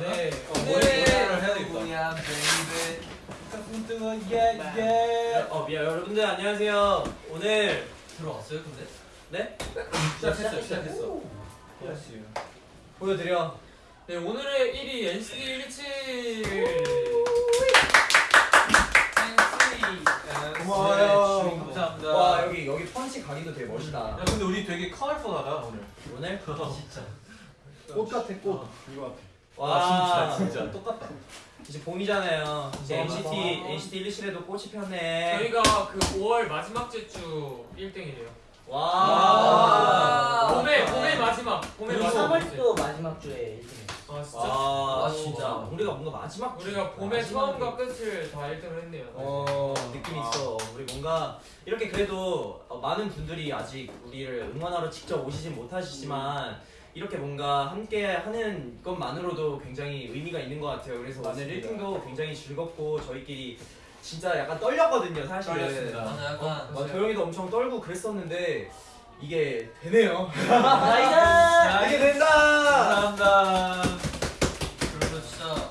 네. 어, 해야 되겠다. 뜨거 예예. 어 미안 여러분들 안녕하세요. 오늘 들어왔어요, 근데? 네 시작했어 시작했어. Yes. 보여드려. 네, 오늘의 1위 NCT 127. 고마워요. 감사합니다. 와 여기 여기 펀치 각인도 되게 멋있다. 야 근데 우리 되게 컬러풀하다 오늘. 오늘 진짜. 꽃 같아 꽃 이거 같아 와 아, 진짜, 진짜. 똑같다. 이제 봄이잖아요. 이제 와, NCT 와. NCT 1실에도 꽃이 폈네. 저희가 그 5월 마지막 주주 1등이래요. 와. 와. 봄의 봄의 마지막. 봄의 마지막. 3월도 마지막 주에 1등이었어. 아 진짜. 아 아, 진짜 우리가 뭔가 마지막 우리가 봄의 처음과 끝을 다 1등을 했네요. 어 느낌 있어. 우리 뭔가 이렇게 그래도 어, 많은 분들이 아직 우리를 응원하러 직접 오시진 못하시지만 이렇게 뭔가 함께 하는 것만으로도 굉장히 의미가 있는 것 같아요. 그래서 오늘 맞습니다. 1등도 굉장히 즐겁고 저희끼리 진짜 약간 떨렸거든요, 사실은. 떨렸습니다. 맞아 약간. 어, 도영이도 엄청 떨고 그랬었는데 이게 되네요. Nice! 이게 된다. 감사합니다. 그래서 진짜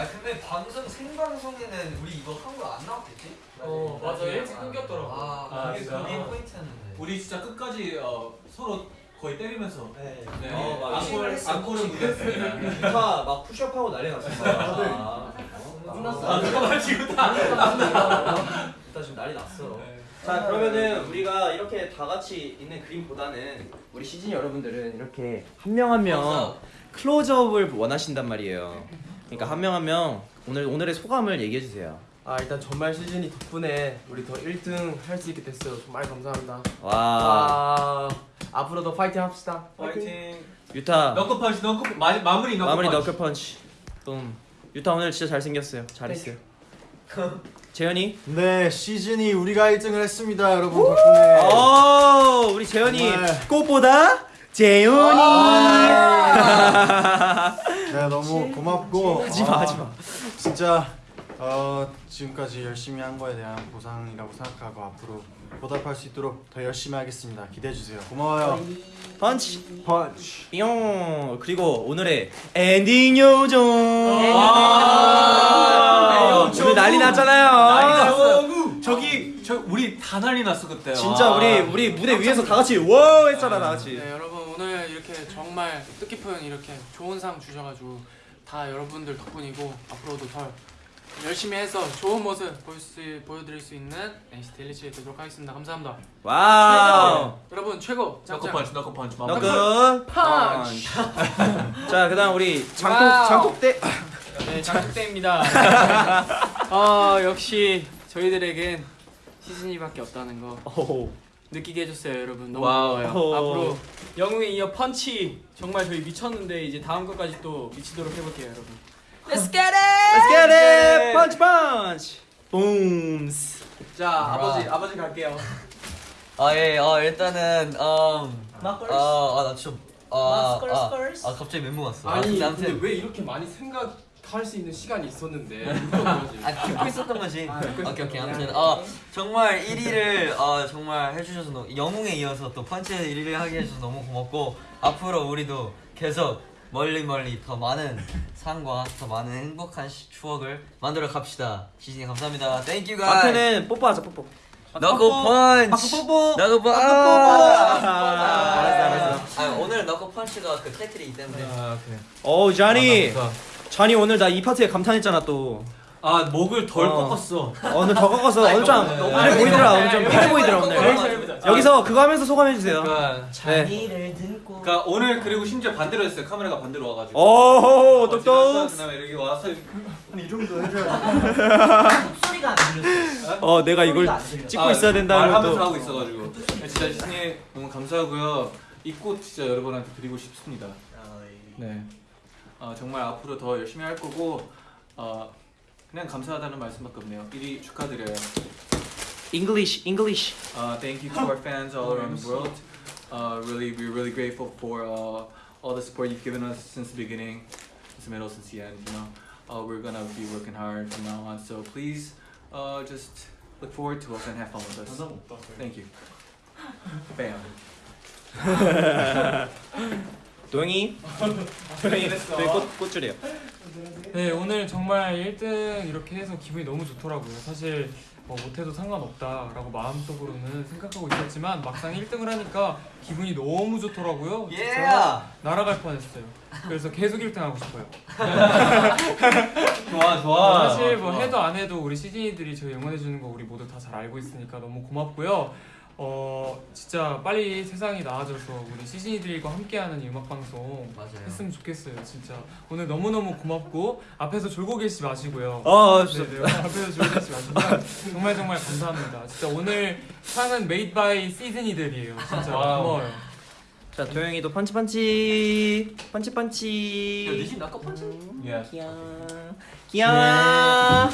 아 근데 방송 생방송에는 우리 이거 한 거 안 나왔겠지? 어 맞아 일찍 끊겼더라고. 아, 아, 그게? 그게 포인트였는데 우리 진짜 끝까지 어, 서로 거의 때리면서 네. 네. 어, 맞아. 앙콜 앙콜을 무대했습니다. 기타 막 푸시업하고 난리 났었어. 아, 끝났어. 아 잠깐만 지금 다. 기타 지금 난리 났어. 자 그러면은 우리가 이렇게 다 같이 있는 그림보다는 우리 시즌 여러분들은 이렇게 한 명 한 명 클로즈업을 원하신단 말이에요. 그러니까 한 명 한 명 오늘 오늘의 소감을 얘기해 주세요. 아 일단 전말 시즌이 덕분에 우리 더 1등 할 수 있게 됐어요. 정말 감사합니다. 와아 앞으로도 파이팅 합시다. 파이팅. 유타 너클 펀치 너클 마, 마무리 너클 마무리 펀치. 너클 펀치. 붐. 유타 오늘 진짜 잘 생겼어요. 잘했어요. 재현이. 네 시즌이 우리가 1등을 했습니다 여러분 덕분에 어 우리 재현이 정말. 꽃보다 재현이. 네 너무 고맙고 하지마 아, 하지마. 진짜 어, 지금까지 열심히 한 거에 대한 보상이라고 생각하고 앞으로 보답할 수 있도록 더 열심히 하겠습니다. 기대해 주세요. 고마워요. 펀치. 펀치. 뿅. 그리고 오늘의 엔딩 요정. 아, 아, 오늘 난리 났잖아요. 저기 저 우리 다 난리 났어 그때. 진짜 와. 우리 우리 무대 위에서 다 같이 워 했잖아 다 같이. 네 여러분 오늘 이렇게 정말 뜻깊은 이렇게 좋은 상 주셔가지고 다 여러분들 덕분이고 앞으로도 더 열심히 해서 좋은 모습 보여 수, 보여드릴 수 있는 NCT 127 되도록 하겠습니다. 감사합니다. Wow 여러분 최고 너클 짱짱. 펀치 너클 펀치. 마무리. 너그 펀치. 자 그다음 우리 장독 wow. 장독대 네, 장국대입니다. 어, 역시 저희들에겐 시즌이밖에 없다는 거 오. 느끼게 해줬어요, 여러분. 너무. 오. 앞으로 영웅에 이어 펀치 정말 저희 미쳤는데 이제 다음 것까지 또 미치도록 해볼게요, 여러분. Let's get it! Let's get it! 펀치 펀치 붐스 자, 아버지, 아버지 갈게요. 아예 어, 일단은 음, 마커스. 아나 진짜 아, 마스커스 아, 커스. 아 갑자기 멘붕 왔어. 아, 아니 근데 근데 왜 이렇게 많이 생각 할 수 있는 시간이 있었는데? 아 듣고 있었던 거지. 오케이 오케이. 아무튼 어 정말 1위를 어 정말 해주셔서 너무 영웅에 이어서 또 펀치 1위를 하게 해주셔서 너무 고맙고 앞으로 우리도 계속 멀리 멀리 더 많은 상과 더 많은 행복한 시- 추억을 만들어 갑시다. 시즈니 감사합니다. Thank you guy 마크는 뽀뽀하자 뽀뽀. 너고 펀치. 뽀뽀. 너고 펀치 아, 알았어 알았어. 아 오늘 너고 펀치가 그 타이틀이기 때문에. 아 그래. 어 쟈니. 아, 자니 오늘 나 이 파트에 감탄했잖아 또 아 목을 덜 어. 꺾었어. 어, 오늘 더 꺾어서 오늘 좀 그래 보이더라 오늘 좀 편해 보이더라 오늘 여기서 그거 하면서 소감해 주세요 그러니까, 네. 자리를 들고 그러니까 오늘 그리고 심지어 반대로 했어요. 카메라가 반대로 와가지고. 오 어, 똑똑 그다음에 여기 와서 이 정도 해줘야 목소리가 안 들렸어. 어 내가 이걸 소리가. 찍고 아, 있어야 된다는 말하면서 것도 하고 있어가지고 진짜 시즌이 너무 감사하고요. 이 꽃 진짜 여러분한테 드리고 싶습니다. 네. 어, 정말 앞으로 더 열심히 할 거고 어, 그냥 감사하다는 말씀밖에 없네요. 1위 축하드려요. English English Uh, thank you to our fans all around the world. Uh, really, we're really grateful for uh, all the support you've given us since the beginning, since the middle, since the end. You know, uh, we're gonna be working hard from now on. So please, uh, just look forward to us and have fun with us. Thank you. Bam. 도영이 도영이 도영이 꽃 꽃줄이에요 네 오늘 정말 1등 이렇게 해서 기분이 너무 좋더라고요. 사실 뭐 못해도 상관없다라고 마음속으로는 생각하고 있었지만 막상 1등을 하니까 기분이 너무 좋더라고요. 진짜 날아갈 뻔했어요. 그래서 계속 1등 하고 싶어요. 좋아 좋아. 사실 뭐 해도 안 해도 우리 시즌이들이 저희 응원해 주는 거 우리 모두 다 잘 알고 있으니까 너무 고맙고요. 어 진짜 빨리 세상이 나아져서 우리 시즈니들과 함께하는 이 음악 방송 맞아요. 했으면 좋겠어요. 진짜 오늘 너무 너무 고맙고 앞에서 졸고 계시지 마시고요. 어 네, 네. 앞에서 졸고 계시지 마시고요. 정말 정말 감사합니다. 진짜 오늘 상은 made by 시즈니들이에요. 진짜 wow. 고마워요. 자 도영이도 펀치 펀치 펀치 펀치. 야, 니신 아까 펀치? Yeah. 귀여워. 귀여워.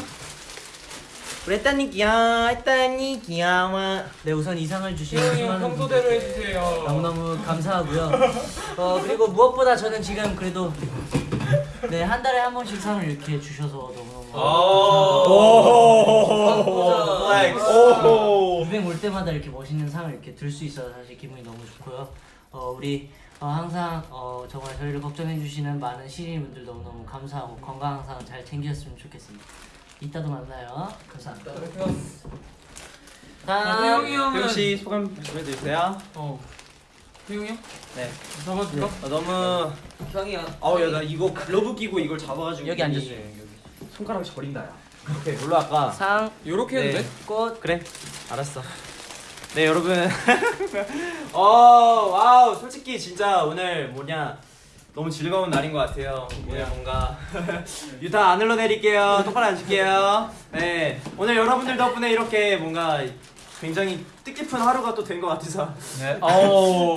우리 했다니 귀여워. 했다니 귀여워. 네 우선 이상을 주신 태용이 형 수많은 평소대로 해주세요. 너무너무 감사하고요. 어 그리고 무엇보다 저는 지금 그래도 네한 달에 한 번씩 상을 이렇게 주셔서 너무너무. 오. 이벤 올 때마다 이렇게 멋있는 상을 이렇게 들 수 있어서 사실 기분이 너무 좋고요. 어 우리 어, 항상 어, 정말 저희를 걱정해 주시는 많은 시민분들 너무너무 감사하고 건강 항상 잘 챙겼으면 좋겠습니다. 이따도 만나요. 감사합니다. 다음 태용이 형은 태용 씨 소감 말씀해 주세요. 어 태용이 형? 네. 잡아줄까? 아, 너무 형이야. 아우 야나 이거 글러브 끼고 이걸 잡아가지고 여기 이 앉으세요. 손가락이 저린다 야. 오케이 몰라 아까. 상, 요렇게 해도 네. 돼? 꽃, 그래 알았어 네 여러분 어 wow 솔직히 진짜 오늘 뭐냐 너무 즐거운 날인 것 같아요. 오늘 뭔가 유타 안 흘러내릴게요. 똑바로 앉을게요. 네. 오늘 여러분들 덕분에 이렇게 뭔가 굉장히 뜻깊은 하루가 또 된 것 같아서 네. 오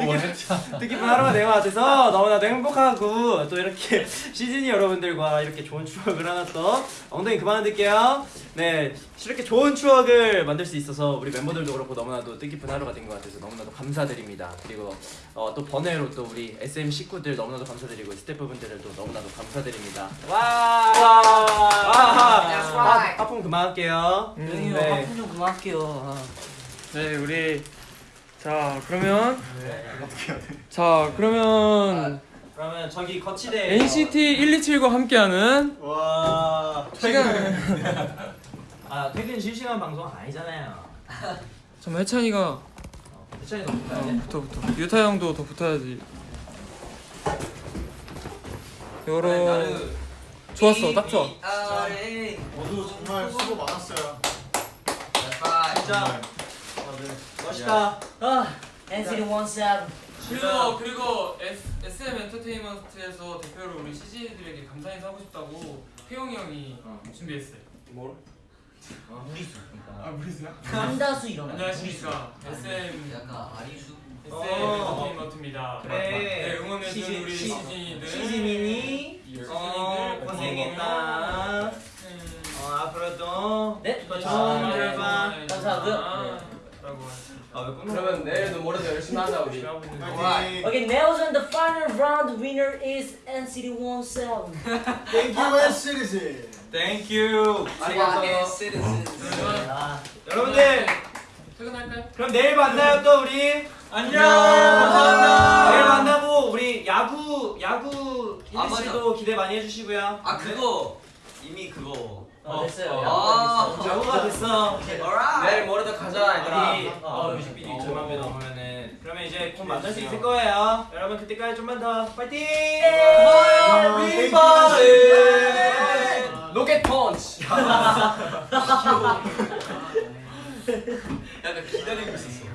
뜻깊은 하루가 된 것 같아서 너무나도 행복하고 또 이렇게 시즌이 여러분들과 이렇게 좋은 추억을 하나 또 엉덩이 그만 흔들게요 네 이렇게 좋은 추억을 만들 수 있어서 우리 멤버들도 그렇고 너무나도 뜻깊은 하루가 된 것 같아서 너무나도 감사드립니다 그리고 어, 또 번외로 또 우리 SM 식구들 너무나도 감사드리고 스태프분들도 너무나도 감사드립니다 와 와! 하품 그만할게요 여기 네. 하품 좀 그만할게요. 아. 네 우리 자 그러면 자 그러면 그러면 저기 거치대 NCT 127과 함께하는 와. 시간. 아 퇴근 실시간 방송 아니잖아요. 잠깐 해찬이가 해찬이 너무 어, 붙어 붙어. 유타 형도 더 붙어야지. 요러 좋았어. 딱 좋아. 모두 정말 수고 많았어요. 진짜 멋있다 아, NCT 17. 그리고 그리고 S, SM 엔터테인먼트에서 대표로 우리 CG들에게 감사 인사 하고 싶다고 태용이 형이 준비했어요. 뭘? 아 무리수야? 한다수 이런 거. 안녕하십니까 SM 약간 아리수. SM 어. 엔터테인먼트입니다. 그래. 네 응원해준 우리 시- 시즌이들 시즈민이 시즌이들 어 고생했다 음, 어 앞으로도 네. 더 아, 좋은 네, 결과 네, 감사하고요. 아, 그러면 내일도 모레도 열심히 하자 우리. 파이팅. Okay, nails on the final round. Winner is NCT 17. Thank you, S Citizen. 땡큐 아, 여러분들 퇴근할까요? 그럼 내일 만나요 또 우리 안녕. 감사합니다 내일 만나고 우리 야구 야구 아, 희재 씨도 기대 많이 해주시고요 아 그거 이미 그거. 어, 됐어요. 아, 야구가 됐어 내일 모레도 가자 얘들아. 우리 어, 뮤직비디오 2천만 view 넘으면은 그러면 이제 곧 만날 수 있을 거예요. 여러분 그때까지 좀만 더 파이팅! 로켓 펀치. 약간 기다리고 있었어.